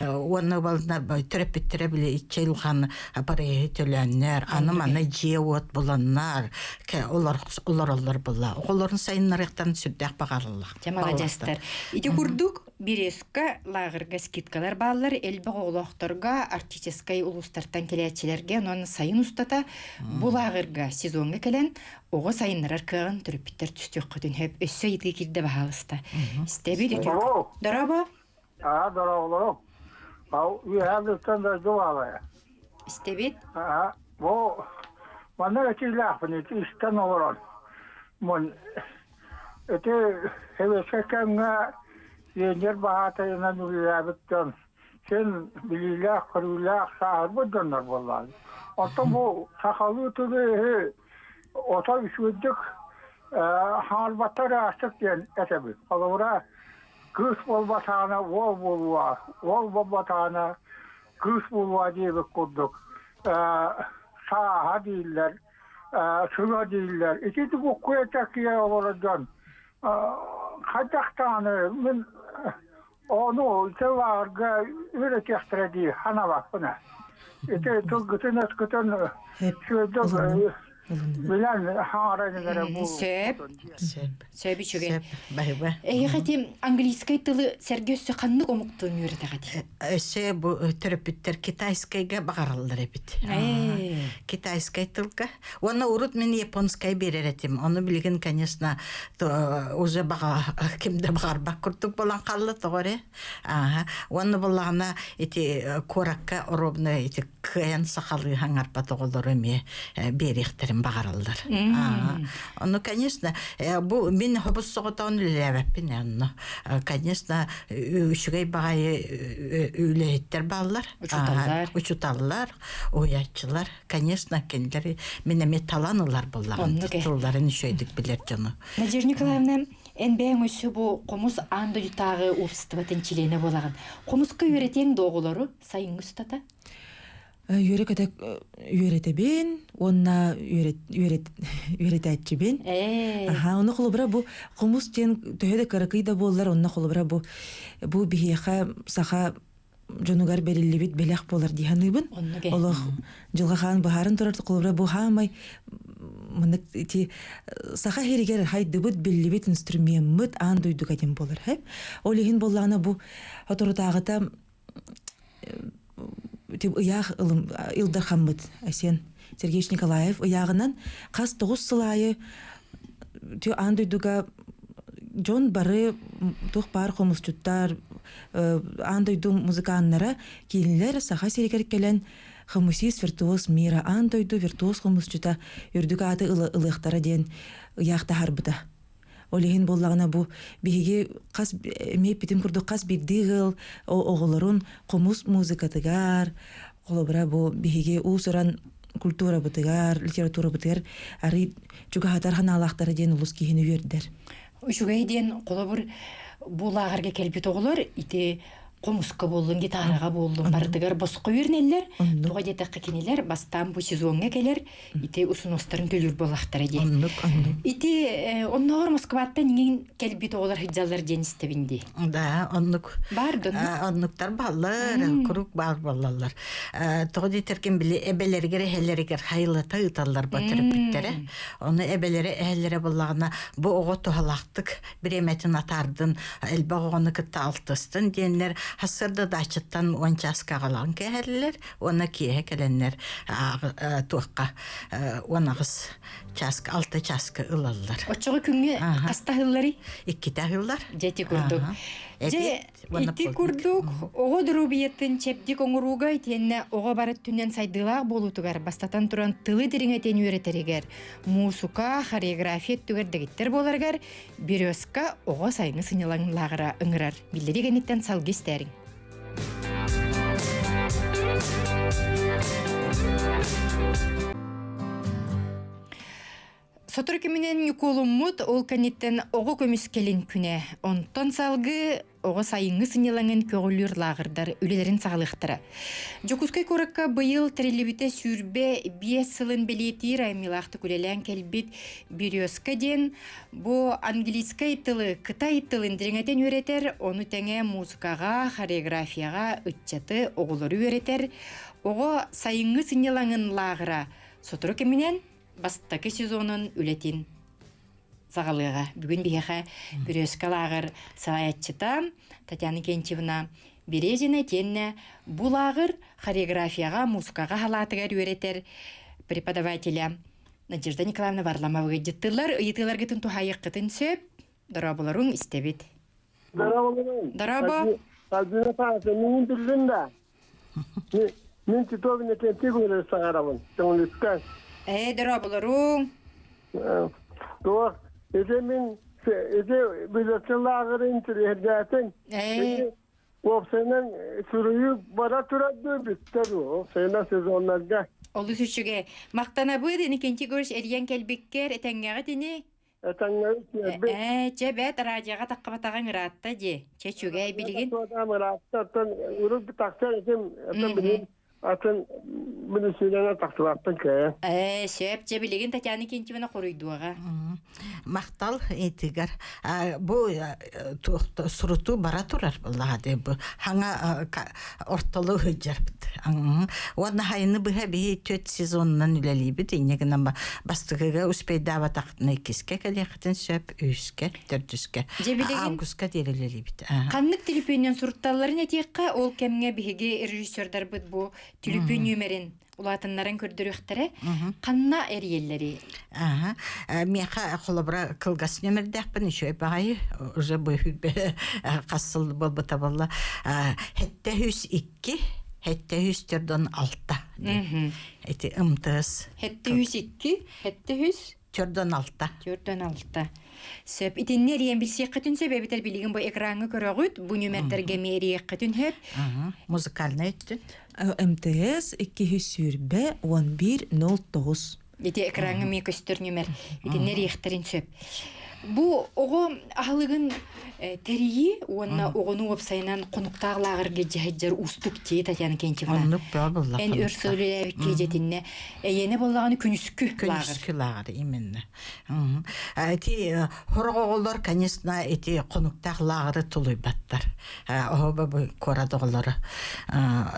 Вон бална терапевттере биле ичелхан апары төлөннөр, аны мана жеот буланнар. Олар олар олар була. Оларын сайыннарыктан сүрдәк жастар. Курдук биреска лагырга скидкалар баалар элбе оголокторга артической улустартан келечилерге онун сайын устата бу лагырга сезонга келен ого сайыннарар кыгын түрүппиттер түстүк көтүн хеп өссө ити кирде баалыста. Стеби дитү. Ого. Дараба А, дорогуло. Ау, you have the away. стебит. А, орон. Мон, эти хевесе ена нүлябыттан. Сен билилях, кырылях, сахар бұдданар боллады. Ото бу сахалы түгі ота үшүддік халбаттар ден кыш болбатана ол болуа, ол болуа бұл куятакия оладан. Қадақтаны мен onu hana. İşte tugutun eskutun Hep şöyle ılındı. bilen haragara bu. Сөп. Сөби чуген. Бахыба. Эйи хати английский тылы сергөссө каннык омуктуун үйрөтөгати. Өсө бу терапевттер китайскайга багаралдар эбит. Китайскай тылка. Оны урут мен японскай берер этим. Оны билген, конечно, то, уже бага кимде багарбак куртук болан калды тоғыре. Ага. Оны болана эти коракка ровно эти кыян сахалы хаңарпа тоголор эме берихтерин багаралдар. Ага. Оны, конечно, э, бу мен хобус соготон лебеппин анно. Конечно, үшүгей багай үлейттер баллар. Учуталлар. Учуталлар, уятчылар, конечно, кендери менеме таланылар боллаган. Титулларын шөйдік билер жону. Надежда Николаевна, энбэң өсү бу комус анда ютагы убстыбатын чилене болаган. Комуска үйретең доголору сайын устата. Үйрек әтек үйретебен, онна үйретәтчебен. Э. Аха, оны холобра бу комус тен төһөдө каракый да боллар, онна холобра бу бу бихиха саха жонугар берилибит белек болар ке. Олох жылга хан бахарын турар холобра бу хамай мынык ти саха херигер хайдыбыт биллибит инструмент ан дуйдук атем болар хеп. Олихин боллана бу оторутагыта тип ылым хаммыт әсен Сергеевич Николаев ыягынан кас тогуз сылайы андойдуга жон бары тух бар хомусчуттар андойду музыканнара киилилер саха серикер келен хомусист виртуоз мира андойду виртуоз хомусчута үрдүк аты ылыахтара диэн ыяхта харбыта олиһин боллагына бу биһиги кас меп битим курдук кас биддигыл оголорун комус музыкатыгар холобра бу биһиги уусуран культура бытыгар литература бытыгар ари чугаһатар ханаалаахтара диэн улус киһини үөрдер Үшүгэй диэн қолобур булаагарга келбит оголор ити комуска болдун гитарага болдун бардыгар боско үйрнеллер туга детекка кинилер бастан бу сезонга келер. Ити усуностарын төлүр болактара ди оннук оннук ити э, онногор москватта ниңин келбит оголор хыджалар диэн истебинди Да, оннук. бар дон А, Оннуктар баллар, курук бар баллалар. Тоғди теркен биле эбелергер эхелергер хайлыта ыталлар. Оны эбелери эхелере баллагына бу ого тухалактык биреметин атардын, элбаг оны кытта алтыстын диенлер хасырда дачыттан он часка калган кехеллер, оны кие келеннер туакка онагыс часка, алты часка ылаллар. очого күнгө Аха. кастахыллары Икки тагыллар. Жети курдук. Же ити курдук ого дурубиеттин чепдик оңуруга итенне ого барат түнен сайдылаак болутугар бастатан туран тылы дириңетен үйретеригер мусука хореография түгер дегиттер боларгар березка ого сайны сынылаңлагыра ыңырар билдеригениттен салгистериң Сотур кеминен юкулуммут ол каниттен ого көмүс келин күнэ. Онтон салгы ого сайыңы сынелаңын көгүлүр лагырдар үлелерин сагалыктыра. Жокускай коракка быйыл трелебите сүрбе биес сылын белети раймилахты күлелен келбит бирёска ден бу английскай тылы, кытай тылын дириңетен үйретер, оны теңе музыкага, хореографияга ытчаты оголору үйретер. Ого сайыңы сынелаңын лагыра. Сотур кеминен бастакы сезонын үлетин загалыга бүгүн биэхэ бүрөскалагыр сааятчыта Татьяна Кенчевна Березина тенне булагыр хореографияга, музыкага халатыгар үйретер преподавателя Надежда Николаевна Варламова жыттылар, ыйытылар гытын тухайык гытын сөп, дарабыларың истебит. Альбина Павловна, мен билдим да. Мен- Мен Титовине кентигулер сагарамын. Тоңлукка. Э, дарабыларың. То, эже мен эже билетчилагыр интерьердатен. Э, Опсенен сүрüyü бара турады биттер о. Сена сезонларга. олы сүчүге мактана быды никенти көрүш эриен келбиккер этеңгеге тини. Этаңга үтне. Э, чебет радиога таккабатаган ыраатта же. Чечүге билигин. Атын билисилена тактылаттан кая. Э, сөп же билигин Татьяна Кентьевна коруйдуага. Мгм. Мактал этигер. А, Бу э, туохта- суруту бара турар булла де бу. Хаңа ортолу хөҗәр бит. Аңы. Вадна хайны бу хәби төт сезоннан үләли бит. Инегенә ба бастыгыга успейда батакны киске кәлехтен сөп үскә, төрдүскә. Же билеген- Августка дерелели бит. Ага. Каннык телепөннен суртталларын этиекка ол кемге биһиги режиссердар бит бу телепөн нөмерин улатыннарын көрдөрүхтәре. Канна эриеллери. Ага. Э, Меха холобра кылгас нөмердәкпен еще багай уже бу касыл болбата болла. Хетте хүс 2, хетте хүс 6. Мгм. Эти ымтыс Хетте хүс 2, хетте хүс төрдөн 6. Төрдөн алты. Сөп итиннер ен билсек кытын сөп эбитер билигин бу экранга көрөгүт, бу нөмертерге мериек кытын хөп. Ага. Музыкальный. МТС 200 1109 Ити экранга ме көстөр нөмер. Итиннер ихтерин сөп. Бу ого ахлыгын э, терии, онна огону опсайнан конуктагылагыр жаһаджар устук те Татьяна Кентьевна. Оннук бә булла. Эн кежетинне. Эйене боллаганы күнүскү лагыр. Көнүскү лагыр именно. Эти хорголор, конечно, эти конуктак лагыры тулуй баттар. Оба бу корадоголор.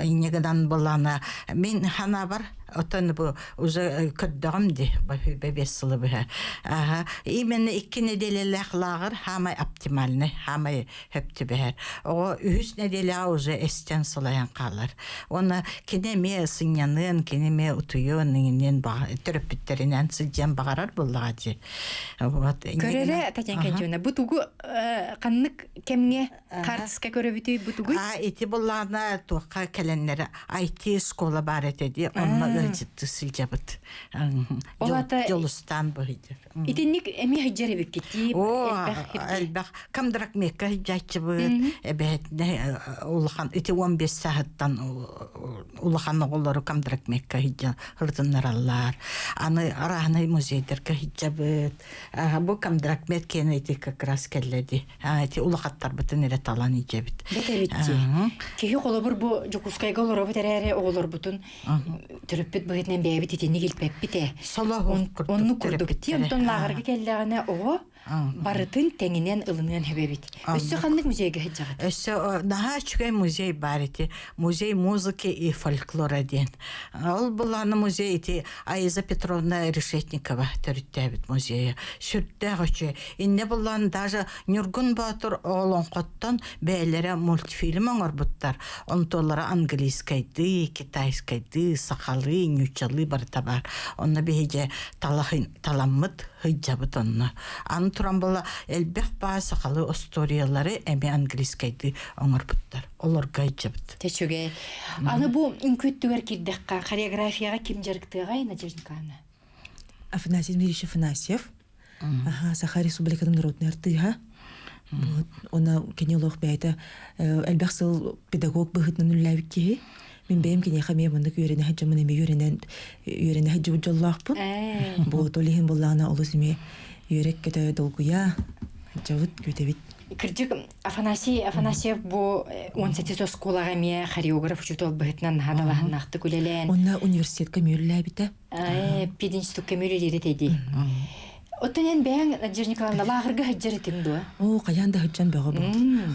Инегедан болана мен хана бар Отан бу уже көддөгм ди бебес сылы бе. Ага, именно икки неделелек лагыр хамай оптимальный, хамай хөптү бер. О үс неделя уже эстен сылаян калар. Оны кинеме сынянын, кинеме утуйон нинен ба төрөпүттеринен сыжан багарар буллага ди. Вот. Көреле Татьяна Кентьевна, бу тугу э, каннык кемге картыска көрөбүтүй бу тугу. А ити буллана туакка келенлер IT школа бар этеди, онна ылжытты сылжабыт. Олата- Жолустан быйдыр. Итинник эми хаджары бик кетти. О, әлбәк камдырак мекка жачы быт. Эбет улахан ити 15 сааттан улахан оголлары камдырак мекка хиджа хырдыннар аллар. Аны арахны музейдерге хиджа быт. Бу камдырак мет кен ити как раз келледи. Ити улахаттар бытын эре талан ije бит. Бете битти. Кеһи колобур бу жокускайга олоро бетерәре оголор бутун. Төрөппүт быгытнан бәбит итини килпеп бите. Соло Онну курдук битти. Онтон лагырга келләгенә ого барытын теңинен ылынын хебебит. Өссө ханнык музейге хаджагы. Өсө наха чугай музей бар ити. Музей музыки и фольклора ден. Ол буланы музей ити Айза Петровна Решетникова төрүттәбит музейі. Сүрттә гоче. Инне булан даже Нюргун Батыр олон коттон бәйләре мультфильм оңор буттар. Онтолары английскайды, китайскайды, сакалы, нючалы бар табар. Онна беже талахын таламмыт хыджабыт онна. Аны туран бола элбек ба сакалы историялары эми английскайды оңор буттар. Олар гайджабыт. Течуге. Аны бу инкүттүгөр кирдекка хореографияга ким жарыктыга Надежда Николаевна. Афанасий Дмитриевич Афанасьев. Ага, Саха Республиканың народный артыга. Вот, она кенелох бәйті әлбәқ сыл педагог бұғытның үлләвік кеге. Мен бәйім кене қаме бұндық үйрені хаджы мұны ме үйренен үйрені хаджы бұджаллақ бұн. Э. Бұл толихин боллағына олыс ме үйрек кеті долгуя хаджавыт көтебит. Кырдык Афанасий Афанасьев бу 17 сколага ме хореограф чутол быгытнан хадалахнахты күлелен. Онна университетка мүйрілләбіті. Э, пидинсту кемүрелери теди. Оттенен бәң Надежда Николаевна лагырга хаджары тиңду. О, қаян да хыджан бағы бұл.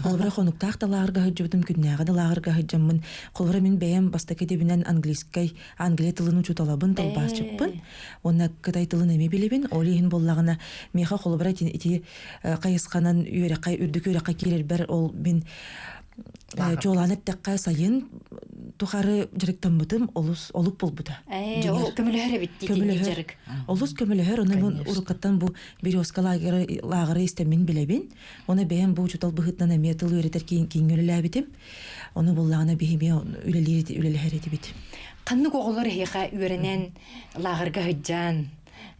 Қолбыра қонуқтақ да лағырға хыджабытым күннәға да лағырға хыджаммын. Қолбыра мен бәйім бастаке дебінен английскай, англия тылын учуталабын талбас чықпын. Онна кытай тылын эме билебин, олейін боллағына меха қолбыра тин ити қайысқанан үйері қай үрдік үйері қай келер бір ол мен жоланып таққа сайын тухары жүректен бұтым олус олук болбута. Э, ол көмүлөһөрө битти тиңги жарык. Олус көмөлөһөр, оны мен урукаттан бу березка лагеры лагеры истемин билебин. Оны бэм бу чутал быхытнан эме тыл үйретер кийин кийин Оны буллагына үлелер бит. Канны коголор лагырга хаджан.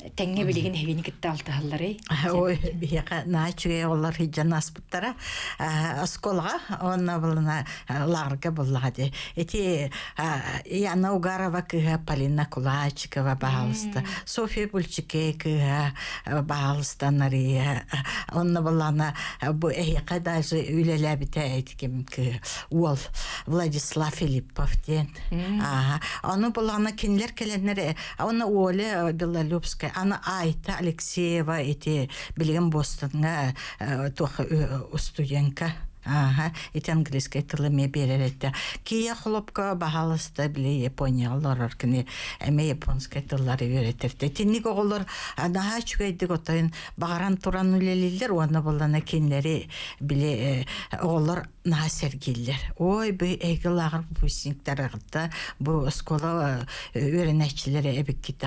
Теңге билеген хевини китте алтыһаллары. Ой, бияка наачуге олар хиджан аспыттара осколга онна булна ларга буллади. Эти Яна Угарова кыга Полина Кулачикова баалыста, София Бульчике кыга баалыста нари. Онна булана бу эйка даже үлеләбите әйткем ки ол Владислав Филиппов ден. Ага. Оны булана кинлер келеннер, оны Оля Белолюбская, аны Айта Алексеева эти билген Бостонга тох студентка. Ага, берер этте. Кия хлопка бахалыста биле Япония олар кини эме японский тыллары үйрөтерде. Тинник оголор анаха чүгейдик отойын багаран туран үлелилер, уанна болана кинлери биле оголор наха сергиллер. Ой, бу эйги лагыр выпускниктар агытта, бу скола үйренәчилери эбик китте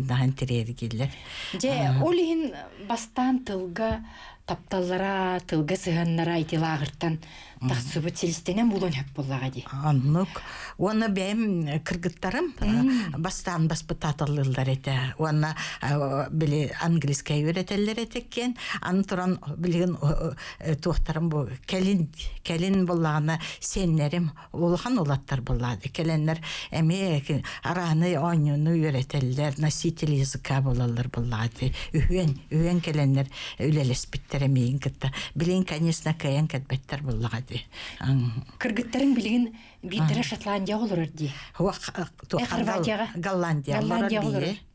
нахан тирергиллер. Же олихин бастан тылга тапталлара, тылга сыганнара ити лагыртан тахсыбыт селистенен булон хөп буллага ди. Аннук. Оны бәм кыргыттарым бастан баспыт атылылдар эте. Оны биле английский үйретелер этеккен. Аны туран билген туохтарым бу келин келин буллагына сеннерим улхан улаттар буллады. Келеннер эме араны ойнуну үйретелер, носитель языка булалар буллады. Үйен үйен келеннер үлелеспиттер эмейин кытта. Билен конечно каян кетбеттер буллады. Ди Ан- Биирдере Шотландия олорор ди. Хуа ту- Э, Хорватияга? Голландия Голландия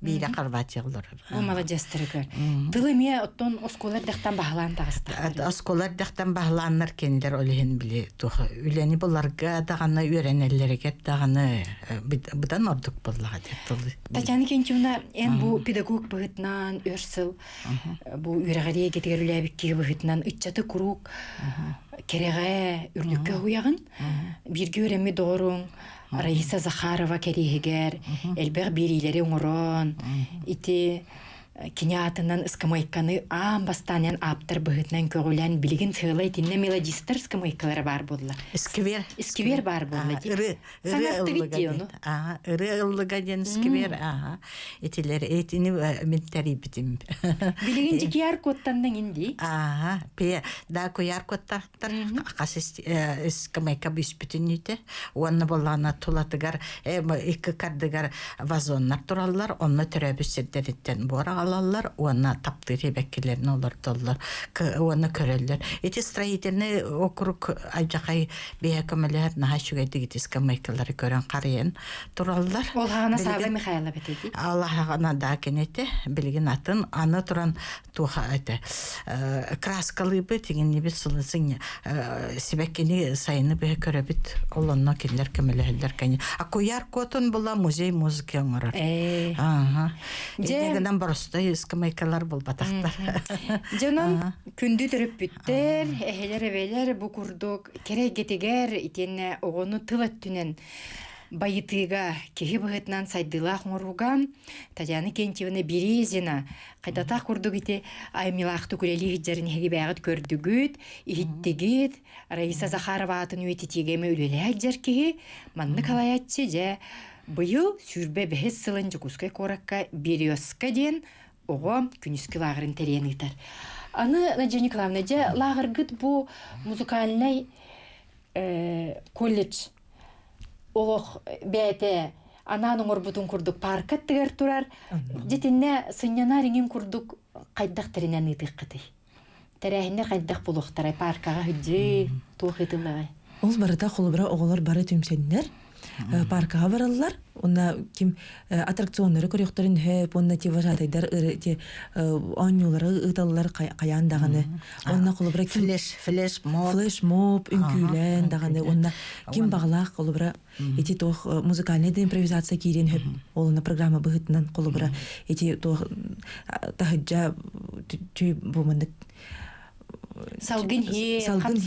бире Хорватия Бу молодежьтарыгар. Тылы ме оттон осколар тагыста. Осколар кендер тух үлени буларга даганы үйренеллерге даганы э, бутан ордук буллага деттылы. Татьяна Кентьевна, эн бу педагог быгытнан өрсыл, бу үрәгәри кетигер үләбикке быгытнан итчаты курук, кереге үрлүккә бирге өрәми дорун, Раиса Захарова керегер, элбәг бириләре уңрон, ити кинятынан ыскамайканы аам бастанен аптыр быгытнан көгүлән билигин сыйлай тинне мелодистер ыскамайкалары бар булла. Сквер. Сквер бар булла. Ыры ыры бит ди ону. Ага, ыры ыллыга ден сквер. Ага. Этилер этини э, мен тарибитим. Билигин жигияр коттандан инди. Ага, пе да кояр коттактар касыс скамайка бүспүтүнүтэ. Уанна боллана тулатыгар эки кардыгар вазоннар тураллар, онна төрөбүстердериттен бора алалар, уанна таптыры беккелерин олар толлар, уанна көрөллөр. Эти строительный округ ажакай бия көмөлөр наха шүгэдик скамайкалары көрөн карыен тураллар. Ол хагана Билигин- Сава Михайлова бетеди. Аллахана да кенете билген атын аны туран туха это э, краскалы бы тиген не бит сылысын себеккени сайыны бе көрөбүт олонно киндер көмөлөһөллөр кени а куяр котун була музей музыка оңорор Э. ага Же- дегенен боросто скамайкалар бол батактар Жанан күндү төрөп бүттер, эхелер эбелер бу курдук керек гетегер итенне огону тылат түнен байытыга кеһи быһытынан сайдыла хоңоруга Татьяна Кентьевна Березина кайдата курдук ите аймилахты күрели хиджерин хеги бягыт көрдүгүт иһиттигит Раиса Захарова атын үетитигеме үлеле хиджер кеһи манны калаятчы же быйыл сүрбе бэхес сылын жукускай коракка березка ден ого күнүскү лагырын терен итер. Аны Надя Николаевна, же лагыргыт бу музыкальный э, колледж олох бәте ананың орбутун курдук парка тигер турар. Жетинне сыньяна риңин курдук кайдак теренен итик кыты. Терәһинне кайдак булуктарай паркага хүджи туухытылай. Ол барыта холбара оголор бары түмсеннер. Э, Паркага бараллар. Онна ким э, аттракционнары көрөктөрүн хөп, онна те вожатайдар те онюлары ыталлар каян даганы. Онна ким флеш флеш мод флеш моб үнкүлен даганы онна ким баглах холбара эти тох э, музыкальный да импровизация кирен хөп. Олна программа быгытынан холбара эти тох э, тахыджа түй бумындык Салгын хи, Салгын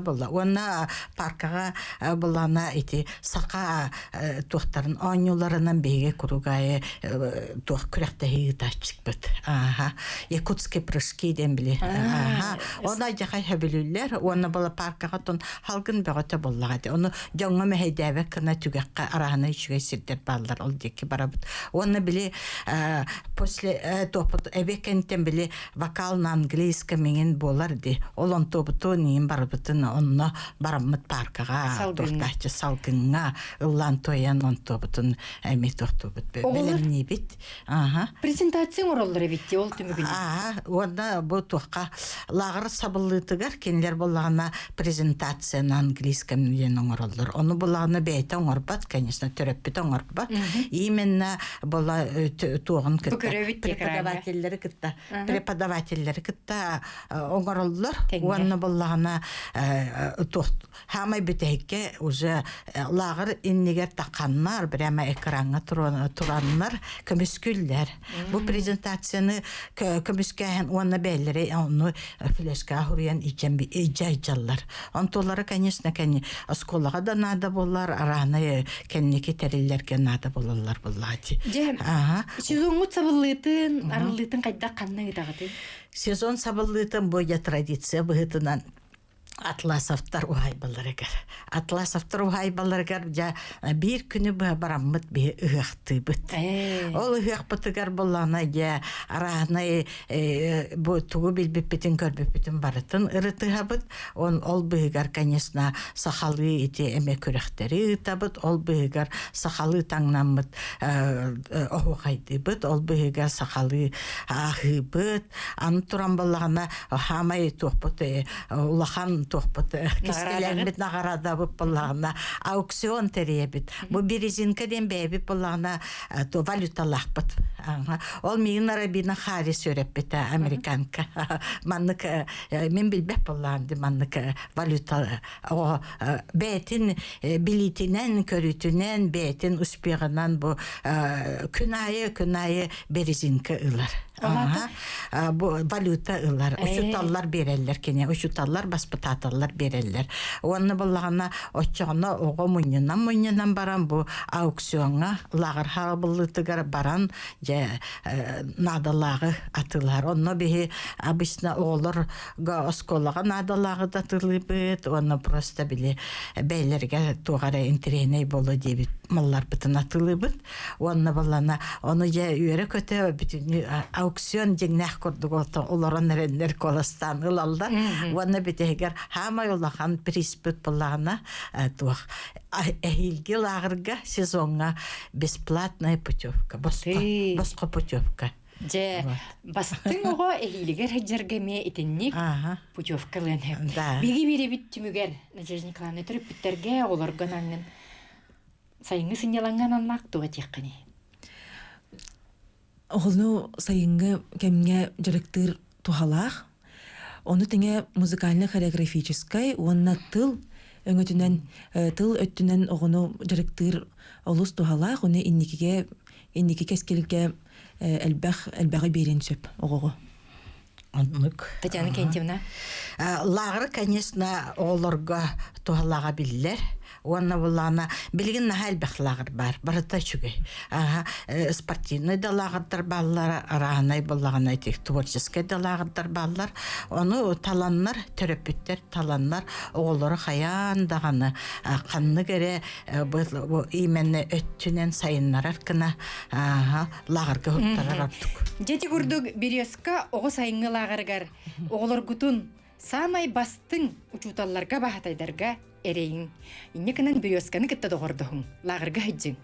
болла. Уонна паркага булана ити сака тухтарын онюларынан беге тух. Аха. Якутский прыжки ден биле. Аха. Она хәбилүлләр, бала паркага тон халгын ди. Оны кына түгәккә араны ичүгә сирдер баллар ол деки барабыт. Уонна биле э, после э, топот эбекентен биле вокал на английском менен болар ди. Ол он тобуту нин барбытын онно барамыт паркага тохтачы салгынга ыллан тоян он тобутун эми тохтубут. Оголор? Белемни бит. Ага. Презентация ороллары битти, ол түмүгүн. Аа, онда бу тухка лагыр сабыллытыгар кенлер боллагана презентация на английском менен оңороллор. Оны боллагана бейте оңорбат, конечно, төрөппүт оңорбат. Именно бола тугын кытта. Бүкөрөбүт тек Преподавательлери Преподавательлери кытта э, оңороллор. Уанна боллагана тухт хамай битейке уже э, лагыр иннигер таканнар, прямо экранга туран- тураннар, көмүскүллер. Бу презентацияны көмүскәһен уанна бәйләре оны флешка хурян ичен би ижайжаллар. Онтолары, конечно, кәни осколага да надо болар, араны кәннеке териллерге надо болалар буллати. Ага. сезонмут сабыллытын, арыллытын кайда канна итагаты. Сезон сабыллытын боя традиция быһытынан. Атласовтар ухай баларыгар. Атласовтар ухай баларыгар жа бир күнү ба бараммыт бе ыхты быт. Ол ыхак бытыгар боллана я араны бу тугу билбеппитин көрбеппитин барытын ырытыхабыт. Он ол быгар конечно сахалы ити эме көрөхтери табыт. Ол быгар сахалы таңнаммыт охугайды быт. Ол быгар сахалы ахы быт. Аны туран боллагана хамай тухпыт улахан тухпыт кистелербит нагарада бып боллагана аукцион теребит. Бу березинка ден бэбит боллагана то валюталахпыт. Ол мигин арабина хари сөреппит американка. Маннык мен билбеп боллаган маннык валюта о бетин билитинен көрүтүнен бетин успегынан бу күнайы күнайы березинка ылар. Валюта ылар. Ушуталлар береллер кене. Ушуталлар баспытаталлар береллер. Онны боллагана оччоно ого муньянан муньянан баран бу аукционга лагыр хабылытыгар баран же надалагы атылар. Онно бихи обычно оголор га осколага надалагы да тылыбыт. Онно просто биле бейлерге тугара интереней болу дебит маллар бытын атылыбыт. Онно боллана оны же үйрө көтө бүтүн аукцион жеңнах курдук ото олорон эрендер колостан ылалда. Онно битегер хама улахан приспут боллагана туах эхилги лагырга сезонга бесплатная путевка. Боско путевка. Же бастың ого хеджергеме итинник Ага. путевкалын хеп. Да. Биги бири бит түмүгер Надежда Николаевна төрүп биттерге олорган аңын сайыңы сыняланган аннак туга теккани. Оғылну сайынғы кемге жарықтыр тухалақ. Оны теңе музыкально-хореографической, онна тыл, өңөтүнен, тыл өттүнен оғыну жарықтыр олус тухалақ, оны инникиге, инники кескелге әлбәқ, әлбәғі берен сөп оғығы. Оннук. Татьяна Кентьевна. Лагыр, конечно, олорга тухалага биллер. Онна булана билген нахалбах лагыр бар. Барата чугай. Ага, э, спортивный да лагырдар баллар, аранай буллаган айтык творческий да лагырдар баллар. Оны таланнар, терапевттер таланнар оголору хаян даганы канны кере бу именно өттүнен сайыннар аркына ага лагырга хуттарар артык. Жети курдук береска ого лагаргар оголоргутун самай бастың учуталларга бахатайдарга эрейин. Иннекенен бересканы кытта догордохун лагарга хыджың.